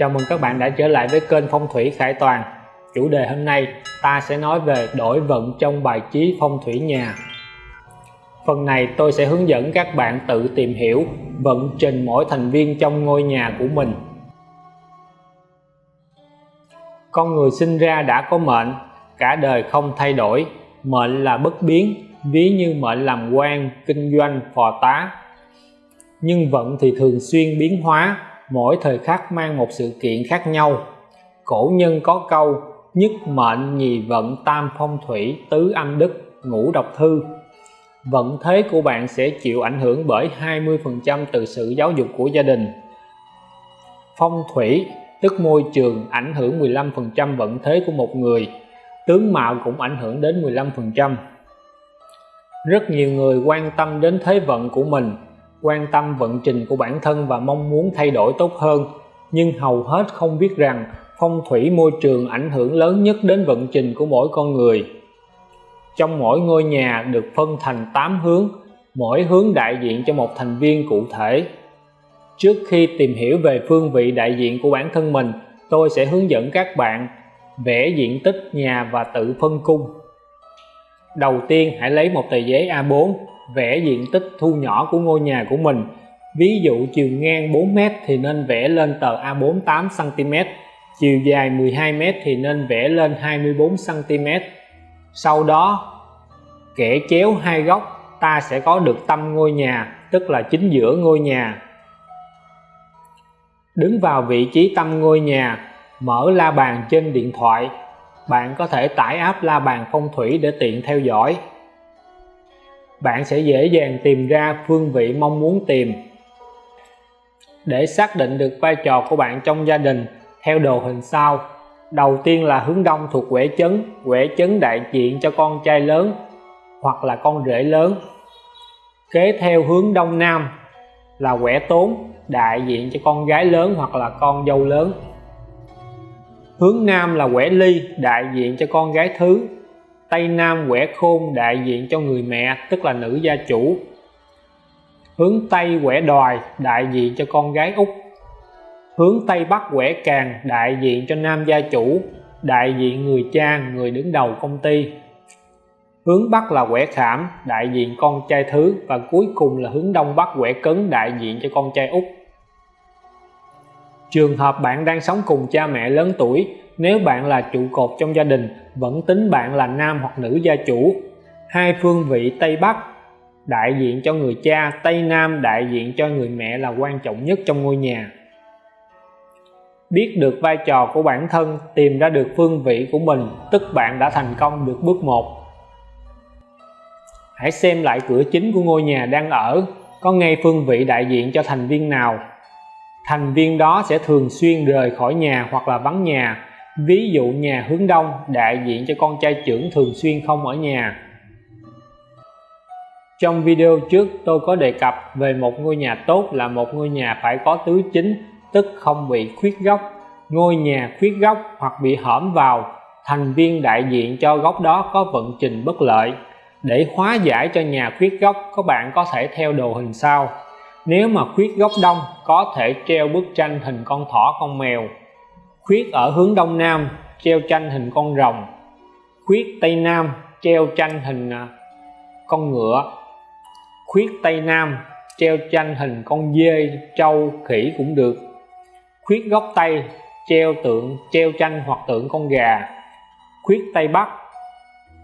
Chào mừng các bạn đã trở lại với kênh Phong thủy Khải Toàn. Chủ đề hôm nay ta sẽ nói về đổi vận trong bài trí phong thủy nhà. Phần này tôi sẽ hướng dẫn các bạn tự tìm hiểu vận trình mỗi thành viên trong ngôi nhà của mình. Con người sinh ra đã có mệnh, cả đời không thay đổi, mệnh là bất biến, ví như mệnh làm quan, kinh doanh, phò tá. Nhưng vận thì thường xuyên biến hóa, mỗi thời khắc mang một sự kiện khác nhau. Cổ nhân có câu, nhất mệnh nhì vận tam phong thủy, tứ âm đức, ngũ độc thư. Vận thế của bạn sẽ chịu ảnh hưởng bởi 20% từ sự giáo dục của gia đình. Phong thủy, tức môi trường, ảnh hưởng 15% vận thế của một người. Tướng mạo cũng ảnh hưởng đến 15% rất nhiều người quan tâm đến thế vận của mình quan tâm vận trình của bản thân và mong muốn thay đổi tốt hơn. Nhưng hầu hết không biết rằng phong thủy môi trường ảnh hưởng lớn nhất đến vận trình của mỗi con người. Trong mỗi ngôi nhà được phân thành 8 hướng, mỗi hướng đại diện cho một thành viên cụ thể. Trước khi tìm hiểu về phương vị đại diện của bản thân mình, tôi sẽ hướng dẫn các bạn vẽ diện tích nhà và tự phân cung. Đầu tiên, hãy lấy một tờ giấy A4 vẽ diện tích thu nhỏ của ngôi nhà của mình. Ví dụ chiều ngang 4m thì nên vẽ lên tờ A4 8cm chiều dài 12m thì nên vẽ lên 24cm sau đó, kẻ chéo hai góc, ta sẽ có được tâm ngôi nhà, tức là chính giữa ngôi nhà. Đứng vào vị trí tâm ngôi nhà, mở la bàn trên điện thoại. Bạn có thể tải app la bàn phong thủy để tiện theo dõi bạn sẽ dễ dàng tìm ra phương vị mong muốn tìm. Để xác định được vai trò của bạn trong gia đình, theo đồ hình sau. Đầu tiên là hướng đông thuộc quẻ chấn quẻ chấn đại diện cho con trai lớn, hoặc là con rể lớn. Kế theo hướng đông nam là quẻ tốn, đại diện cho con gái lớn hoặc là con dâu lớn. Hướng nam là quẻ ly, đại diện cho con gái thứ. Tây Nam quẻ khôn đại diện cho người mẹ, tức là nữ gia chủ. Hướng Tây quẻ đòi, đại diện cho con gái út. Hướng Tây Bắc quẻ càng, đại diện cho nam gia chủ. Đại diện người cha, người đứng đầu công ty. Hướng Bắc là quẻ khảm, đại diện con trai thứ. Và cuối cùng là hướng Đông Bắc quẻ cấn, đại diện cho con trai út. Trường hợp bạn đang sống cùng cha mẹ lớn tuổi nếu bạn là trụ cột trong gia đình, vẫn tính bạn là nam hoặc nữ gia chủ. Hai phương vị Tây Bắc, đại diện cho người cha, Tây Nam đại diện cho người mẹ là quan trọng nhất trong ngôi nhà. Biết được vai trò của bản thân, tìm ra được phương vị của mình, tức bạn đã thành công được bước một. Hãy xem lại cửa chính của ngôi nhà đang ở, có ngay phương vị đại diện cho thành viên nào. Thành viên đó sẽ thường xuyên rời khỏi nhà hoặc là vắng nhà ví dụ nhà hướng đông, đại diện cho con trai trưởng thường xuyên không ở nhà. Trong video trước, tôi có đề cập về một ngôi nhà tốt là một ngôi nhà phải có tứ chính, tức không bị khuyết góc ngôi nhà khuyết góc hoặc bị hõm vào, thành viên đại diện cho góc đó có vận trình bất lợi. Để hóa giải cho nhà khuyết góc các bạn có thể theo đồ hình sau. Nếu mà khuyết góc đông, có thể treo bức tranh hình con thỏ con mèo khuyết ở hướng đông nam, treo tranh hình con rồng. Khuyết tây nam, treo tranh hình à, con ngựa. Khuyết tây nam, treo tranh hình con dê, trâu, khỉ cũng được. Khuyết góc tây, treo tượng, treo tranh hoặc tượng con gà. Khuyết tây bắc,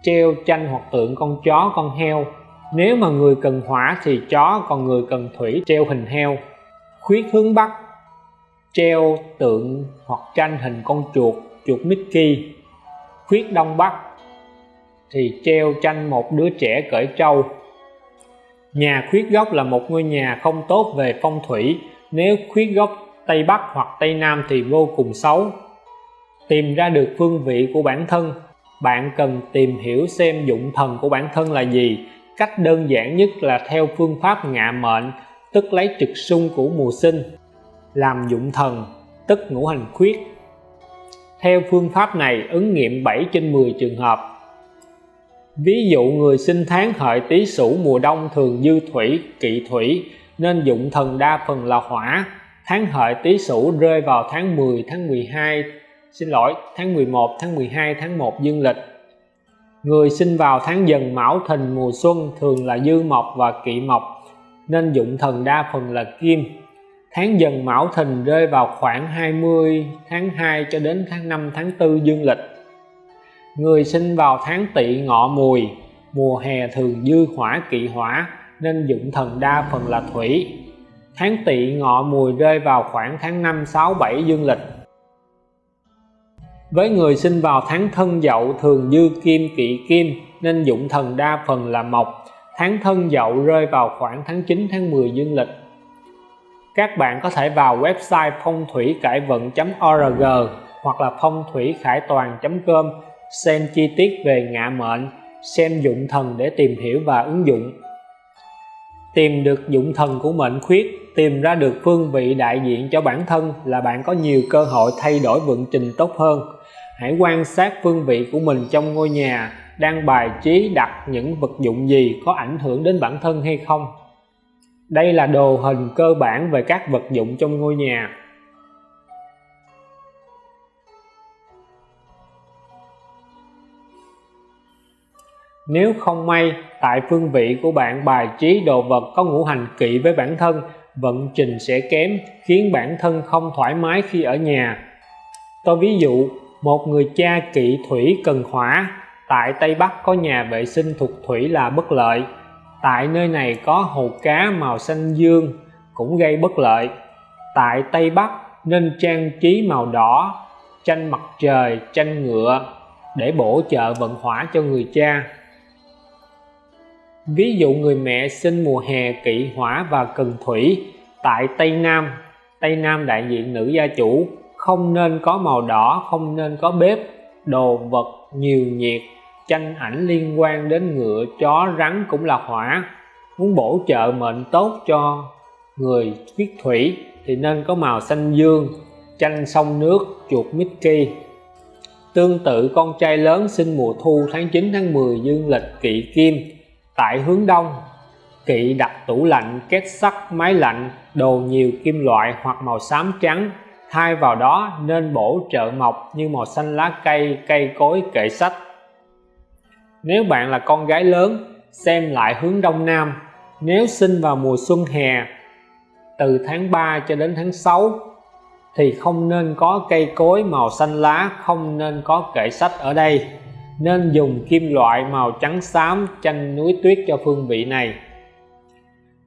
treo tranh hoặc tượng con chó, con heo. Nếu mà người cần hỏa thì chó, còn người cần thủy, treo hình heo. Khuyết hướng bắc treo tượng hoặc tranh hình con chuột chuột Mickey, khuyết đông bắc, thì treo tranh một đứa trẻ cởi trâu. Nhà khuyết góc là một ngôi nhà không tốt về phong thủy, nếu khuyết góc tây bắc hoặc tây nam thì vô cùng xấu. Tìm ra được phương vị của bản thân, bạn cần tìm hiểu xem dụng thần của bản thân là gì. Cách đơn giản nhất là theo phương pháp ngạ mệnh, tức lấy trực xung của mùa sinh làm dụng thần, tức ngũ hành khuyết. Theo phương pháp này, ứng nghiệm 7 trên 10 trường hợp. Ví dụ, người sinh tháng hợi tý sửu mùa đông thường dư thủy, kỵ thủy, nên dụng thần đa phần là hỏa. Tháng hợi tý sửu rơi vào tháng 10 tháng 12 xin lỗi, tháng 11 tháng 12 tháng 1 dương lịch. Người sinh vào tháng dần mão thìn mùa xuân thường là dư mộc và kỵ mộc, nên dụng thần đa phần là kim tháng dần mão thìn rơi vào khoảng 20 tháng 2 cho đến tháng 5 tháng 4 dương lịch. Người sinh vào tháng tỵ ngọ mùi, mùa hè thường dư hỏa kỵ hỏa, nên dụng thần đa phần là thủy. Tháng tỵ ngọ mùi rơi vào khoảng tháng 5 6 7 dương lịch. Với người sinh vào tháng thân dậu thường dư kim kỵ kim, nên dụng thần đa phần là mộc. Tháng thân dậu rơi vào khoảng tháng 9 tháng 10 dương lịch các bạn có thể vào website phong thủy cải vận.org hoặc là phong thủy khải toàn.com xem chi tiết về ngạ mệnh, xem dụng thần để tìm hiểu và ứng dụng. Tìm được dụng thần của mệnh khuyết, tìm ra được phương vị đại diện cho bản thân là bạn có nhiều cơ hội thay đổi vận trình tốt hơn. Hãy quan sát phương vị của mình trong ngôi nhà đang bài trí đặt những vật dụng gì có ảnh hưởng đến bản thân hay không đây là đồ hình cơ bản về các vật dụng trong ngôi nhà. Nếu không may, tại phương vị của bạn bài trí đồ vật có ngũ hành kỵ với bản thân, vận trình sẽ kém, khiến bản thân không thoải mái khi ở nhà. Tôi ví dụ, một người cha kỵ thủy cần hỏa tại Tây Bắc có nhà vệ sinh thuộc thủy là bất lợi tại nơi này có hồ cá màu xanh dương, cũng gây bất lợi. Tại Tây Bắc, nên trang trí màu đỏ, tranh mặt trời, tranh ngựa, để bổ trợ vận hỏa cho người cha. Ví dụ người mẹ sinh mùa hè kỵ hỏa và cần thủy, tại Tây Nam Tây Nam đại diện nữ gia chủ, không nên có màu đỏ, không nên có bếp, đồ vật nhiều nhiệt tranh ảnh liên quan đến ngựa, chó, rắn cũng là hỏa muốn bổ trợ mệnh tốt cho người huyết thủy thì nên có màu xanh dương tranh sông nước, chuột Mickey tương tự, con trai lớn sinh mùa thu tháng 9 tháng 10 dương lịch kỵ kim, tại hướng đông. Kỵ đặt tủ lạnh, két sắt máy lạnh, đồ nhiều kim loại hoặc màu xám trắng. Thay vào đó, nên bổ trợ mộc như màu xanh lá cây cây cối, kệ sách nếu bạn là con gái lớn, xem lại hướng đông nam. Nếu sinh vào mùa xuân hè, từ tháng 3 cho đến tháng 6 thì không nên có cây cối màu xanh lá, không nên có kệ sách ở đây. Nên dùng kim loại màu trắng xám tranh núi tuyết cho phương vị này.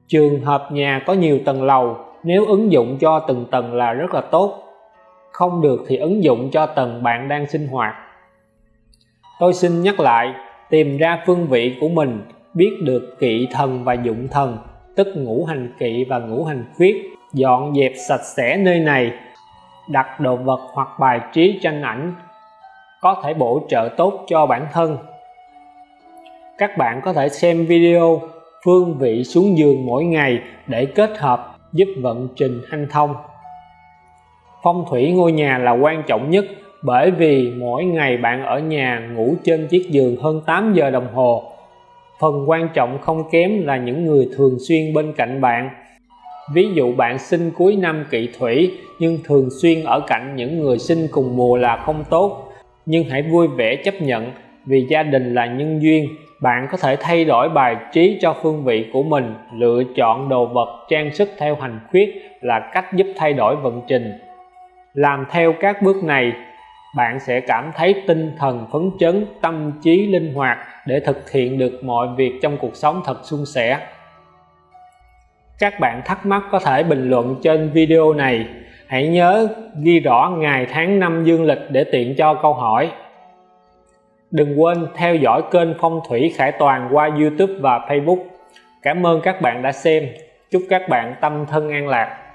Trường hợp nhà có nhiều tầng lầu, nếu ứng dụng cho từng tầng là rất là tốt. Không được thì ứng dụng cho tầng bạn đang sinh hoạt. Tôi xin nhắc lại tìm ra phương vị của mình, biết được kỵ thần và dụng thần, tức ngũ hành kỵ và ngũ hành khuyết, dọn dẹp sạch sẽ nơi này, đặt đồ vật hoặc bài trí tranh ảnh, có thể bổ trợ tốt cho bản thân. Các bạn có thể xem video phương vị xuống giường mỗi ngày để kết hợp giúp vận trình hanh thông. Phong thủy ngôi nhà là quan trọng nhất bởi vì mỗi ngày bạn ở nhà ngủ trên chiếc giường hơn 8 giờ đồng hồ, phần quan trọng không kém là những người thường xuyên bên cạnh bạn. Ví dụ bạn sinh cuối năm kỵ thủy, nhưng thường xuyên ở cạnh những người sinh cùng mùa là không tốt. Nhưng hãy vui vẻ chấp nhận, vì gia đình là nhân duyên, bạn có thể thay đổi bài trí cho phương vị của mình, lựa chọn đồ vật, trang sức theo hành khuyết là cách giúp thay đổi vận trình. Làm theo các bước này bạn sẽ cảm thấy tinh thần phấn chấn, tâm trí linh hoạt để thực hiện được mọi việc trong cuộc sống thật suôn sẻ. Các bạn thắc mắc có thể bình luận trên video này. Hãy nhớ ghi rõ ngày tháng năm dương lịch để tiện cho câu hỏi. Đừng quên theo dõi kênh phong thủy khải toàn qua youtube và facebook. Cảm ơn các bạn đã xem. Chúc các bạn tâm thân an lạc.